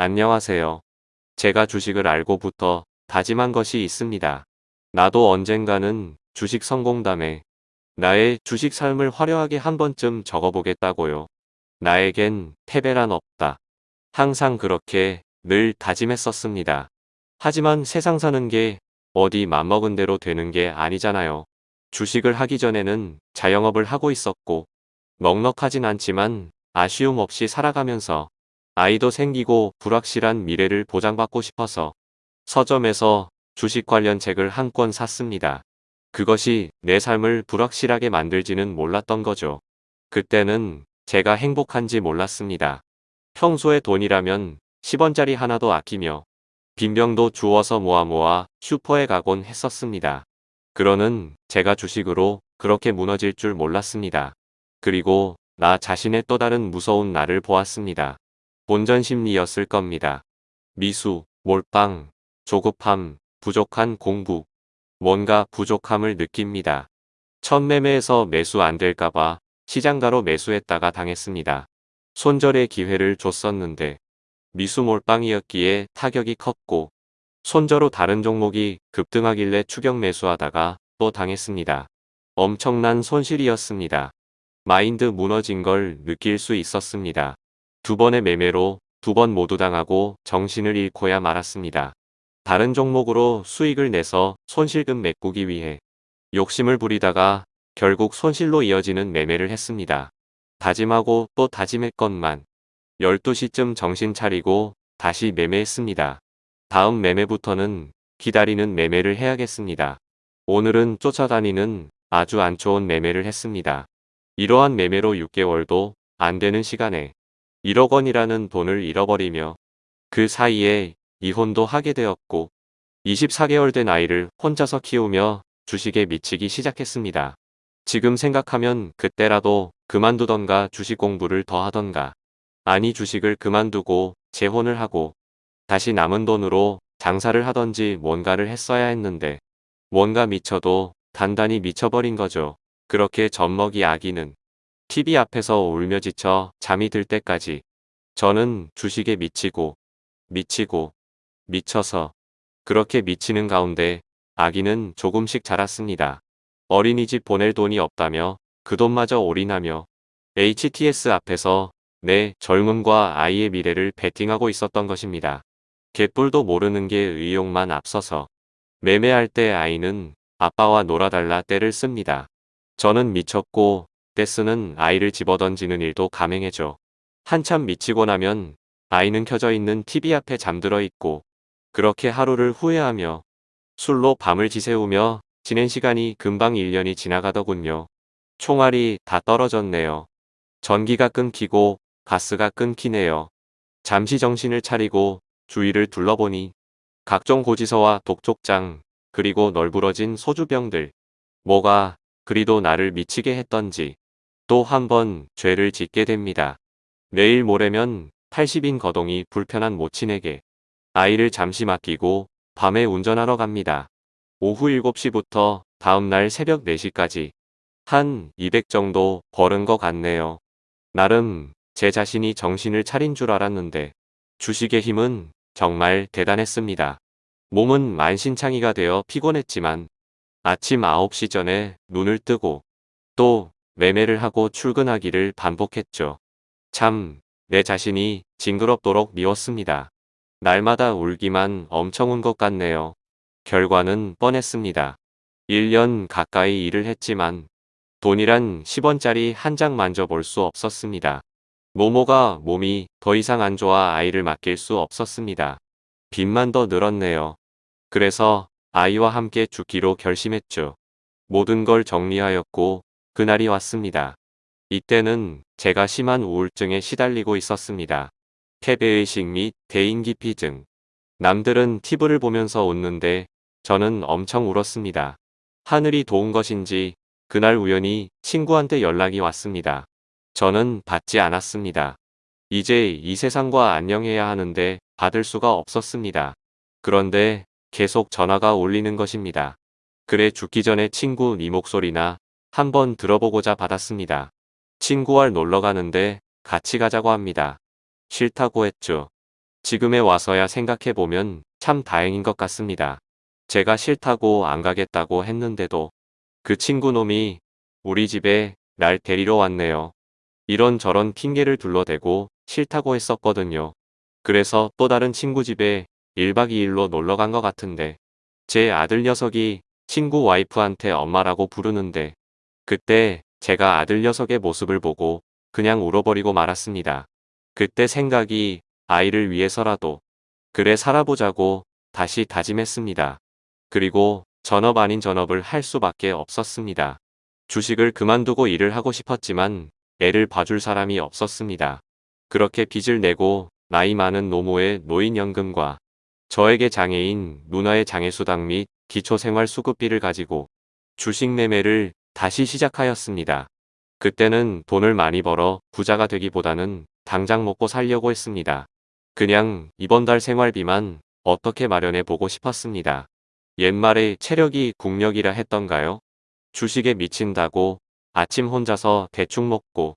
안녕하세요. 제가 주식을 알고부터 다짐한 것이 있습니다. 나도 언젠가는 주식 성공담에 나의 주식 삶을 화려하게 한 번쯤 적어보겠다고요. 나에겐 패배란 없다. 항상 그렇게 늘 다짐했었습니다. 하지만 세상 사는 게 어디 맘먹은 대로 되는 게 아니잖아요. 주식을 하기 전에는 자영업을 하고 있었고 넉넉하진 않지만 아쉬움 없이 살아가면서 아이도 생기고 불확실한 미래를 보장받고 싶어서 서점에서 주식 관련 책을 한 권 샀습니다. 그것이 내 삶을 불확실하게 만들지는 몰랐던 거죠. 그때는 제가 행복한지 몰랐습니다. 평소에 돈이라면 10원짜리 하나도 아끼며 빈병도 주워서 모아 모아 슈퍼에 가곤 했었습니다. 그러는 제가 주식으로 그렇게 무너질 줄 몰랐습니다. 그리고 나 자신의 또 다른 무서운 날을 보았습니다. 본전 심리였을 겁니다. 미수, 몰빵, 조급함, 부족한 공부, 뭔가 부족함을 느낍니다. 첫 매매에서 매수 안 될까봐 시장가로 매수했다가 당했습니다. 손절의 기회를 줬었는데 미수 몰빵이었기에 타격이 컸고 손절로 다른 종목이 급등하길래 추격 매수하다가 또 당했습니다. 엄청난 손실이었습니다. 마인드 무너진 걸 느낄 수 있었습니다. 두 번의 매매로 두 번 모두 당하고 정신을 잃고야 말았습니다. 다른 종목으로 수익을 내서 손실금 메꾸기 위해 욕심을 부리다가 결국 손실로 이어지는 매매를 했습니다. 다짐하고 또 다짐했건만 12시쯤 정신 차리고 다시 매매했습니다. 다음 매매부터는 기다리는 매매를 해야겠습니다. 오늘은 쫓아다니는 아주 안 좋은 매매를 했습니다. 이러한 매매로 6개월도 안 되는 시간에 1억 원이라는 돈을 잃어버리며 그 사이에 이혼도 하게 되었고 24개월 된 아이를 혼자서 키우며 주식에 미치기 시작했습니다. 지금 생각하면 그때라도 그만두던가 주식 공부를 더 하던가 아니 주식을 그만두고 재혼을 하고 다시 남은 돈으로 장사를 하던지 뭔가를 했어야 했는데 뭔가 미쳐도 단단히 미쳐버린 거죠. 그렇게 젖먹이 아기는 TV 앞에서 울며 지쳐 잠이 들 때까지 저는 주식에 미치고 미치고 미쳐서 그렇게 미치는 가운데 아기는 조금씩 자랐습니다. 어린이집 보낼 돈이 없다며 그 돈마저 올인하며 HTS 앞에서 내 젊음과 아이의 미래를 베팅하고 있었던 것입니다. 개뿔도 모르는 게 의욕만 앞서서 매매할 때 아이는 아빠와 놀아달라 때를 씁니다. 저는 미쳤고 떼쓰는 아이를 집어던지는 일도 감행해줘. 한참 미치고 나면 아이는 켜져 있는 TV 앞에 잠들어 있고 그렇게 하루를 후회하며 술로 밤을 지새우며 지낸 시간이 금방 1년이 지나가더군요. 총알이 다 떨어졌네요. 전기가 끊기고 가스가 끊기네요. 잠시 정신을 차리고 주위를 둘러보니 각종 고지서와 독촉장 그리고 널브러진 소주병들 뭐가 그리도 나를 미치게 했던지 또 한 번 죄를 짓게 됩니다. 내일 모레면 80인 거동이 불편한 모친에게 아이를 잠시 맡기고 밤에 운전하러 갑니다. 오후 7시부터 다음날 새벽 4시까지 한 200 정도 벌은 것 같네요. 나름 제 자신이 정신을 차린 줄 알았는데 주식의 힘은 정말 대단했습니다. 몸은 만신창이가 되어 피곤했지만 아침 9시 전에 눈을 뜨고 또 매매를 하고 출근하기를 반복했죠. 참, 내 자신이 징그럽도록 미웠습니다. 날마다 울기만 엄청 운 것 같네요. 결과는 뻔했습니다. 1년 가까이 일을 했지만 돈이란 10원짜리 한 장 만져볼 수 없었습니다. 모모가 몸이 더 이상 안 좋아 아이를 맡길 수 없었습니다. 빚만 더 늘었네요. 그래서 아이와 함께 죽기로 결심했죠. 모든 걸 정리하였고 그날이 왔습니다. 이때는 제가 심한 우울증에 시달리고 있었습니다. 패배의식 및 대인기피증. 남들은 TV를 보면서 웃는데 저는 엄청 울었습니다. 하늘이 도운 것인지 그날 우연히 친구한테 연락이 왔습니다. 저는 받지 않았습니다. 이제 이 세상과 안녕해야 하는데 받을 수가 없었습니다. 그런데 계속 전화가 울리는 것입니다. 그래 죽기 전에 친구 네 목소리나 한번 들어보고자 받았습니다. 친구와 놀러 가는데 같이 가자고 합니다. 싫다고 했죠. 지금에 와서야 생각해보면 참 다행인 것 같습니다. 제가 싫다고 안 가겠다고 했는데도 그 친구 놈이 우리 집에 날 데리러 왔네요. 이런저런 핑계를 둘러대고 싫다고 했었거든요. 그래서 또 다른 친구 집에 1박 2일로 놀러 간 것 같은데 제 아들 녀석이 친구 와이프한테 엄마라고 부르는데 그때 제가 아들 녀석의 모습을 보고 그냥 울어버리고 말았습니다. 그때 생각이 아이를 위해서라도 그래 살아보자고 다시 다짐했습니다. 그리고 전업 아닌 전업을 할 수밖에 없었습니다. 주식을 그만두고 일을 하고 싶었지만 애를 봐줄 사람이 없었습니다. 그렇게 빚을 내고 나이 많은 노모의 노인연금과 저에게 장애인 누나의 장애수당 및 기초생활수급비를 가지고 주식 매매를 다시 시작하였습니다. 그때는 돈을 많이 벌어 부자가 되기보다는 당장 먹고 살려고 했습니다. 그냥 이번 달 생활비만 어떻게 마련해 보고 싶었습니다. 옛말에 체력이 국력이라 했던가요? 주식에 미친다고 아침 혼자서 대충 먹고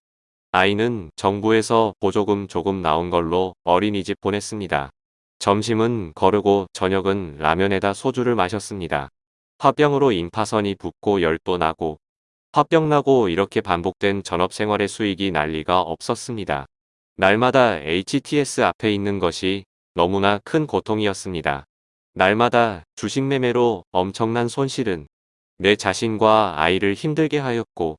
아이는 정부에서 보조금 조금 나온 걸로 어린이집 보냈습니다. 점심은 거르고 저녁은 라면에다 소주를 마셨습니다. 화병으로 임파선이 붓고 열도 나고 화병 나고 이렇게 반복된 전업생활의 수익이 난리가 없었습니다. 날마다 HTS 앞에 있는 것이 너무나 큰 고통이었습니다. 날마다 주식 매매로 엄청난 손실은 내 자신과 아이를 힘들게 하였고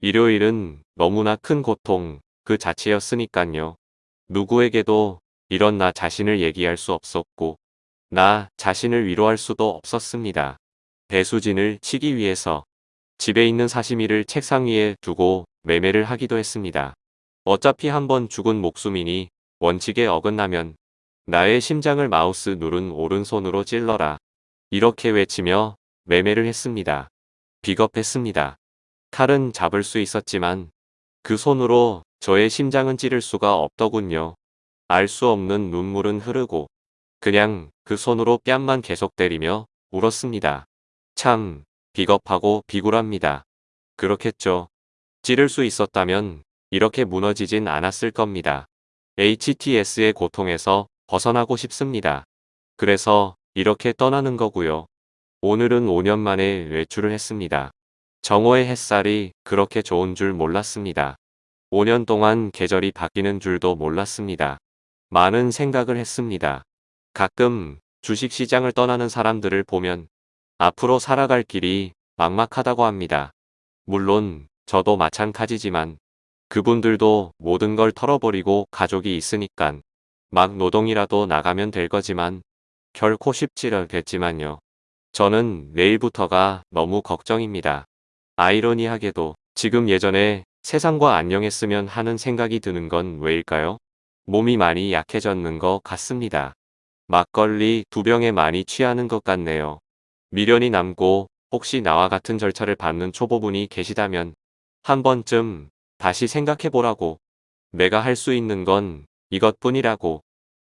일요일은 너무나 큰 고통 그 자체였으니깐요. 누구에게도 이런 나 자신을 얘기할 수 없었고 나 자신을 위로할 수도 없었습니다. 배수진을 치기 위해서 집에 있는 사시미를 책상 위에 두고 매매를 하기도 했습니다. 어차피 한번 죽은 목숨이니 원칙에 어긋나면 나의 심장을 마우스 누른 오른손으로 찔러라. 이렇게 외치며 매매를 했습니다. 비겁했습니다. 칼은 잡을 수 있었지만 그 손으로 저의 심장은 찌를 수가 없더군요. 알 수 없는 눈물은 흐르고 그냥 그 손으로 뺨만 계속 때리며 울었습니다. 참 비겁하고 비굴합니다. 그렇겠죠. 찌를 수 있었다면 이렇게 무너지진 않았을 겁니다. HTS의 고통에서 벗어나고 싶습니다. 그래서 이렇게 떠나는 거고요. 오늘은 5년 만에 외출을 했습니다. 정오의 햇살이 그렇게 좋은 줄 몰랐습니다. 5년 동안 계절이 바뀌는 줄도 몰랐습니다. 많은 생각을 했습니다. 가끔 주식시장을 떠나는 사람들을 보면 앞으로 살아갈 길이 막막하다고 합니다. 물론 저도 마찬가지지만 그분들도 모든 걸 털어버리고 가족이 있으니깐 막 노동이라도 나가면 될 거지만 결코 쉽지 않겠지만요. 저는 내일부터가 너무 걱정입니다. 아이러니하게도 지금 예전에 세상과 안녕했으면 하는 생각이 드는 건 왜일까요? 몸이 많이 약해졌는 것 같습니다. 막걸리 두 병에 많이 취하는 것 같네요. 미련이 남고 혹시 나와 같은 절차를 받는 초보분이 계시다면 한 번쯤 다시 생각해보라고 내가 할 수 있는 건 이것뿐이라고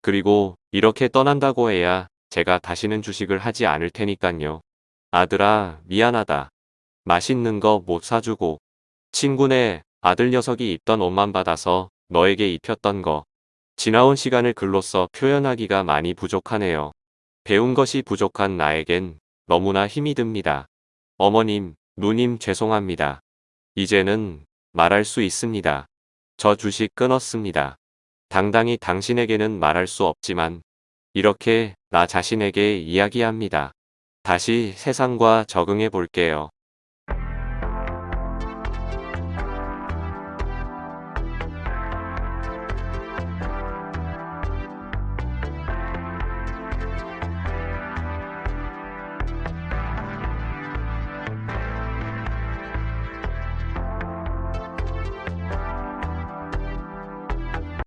그리고 이렇게 떠난다고 해야 제가 다시는 주식을 하지 않을 테니깐요. 아들아 미안하다. 맛있는 거 못 사주고 친구네 아들 녀석이 입던 옷만 받아서 너에게 입혔던 거 지나온 시간을 글로써 표현하기가 많이 부족하네요. 배운 것이 부족한 나에겐 너무나 힘이 듭니다. 어머님, 누님 죄송합니다. 이제는 말할 수 있습니다. 저 주식 끊었습니다. 당당히 당신에게는 말할 수 없지만 이렇게 나 자신에게 이야기합니다. 다시 세상과 적응해 볼게요.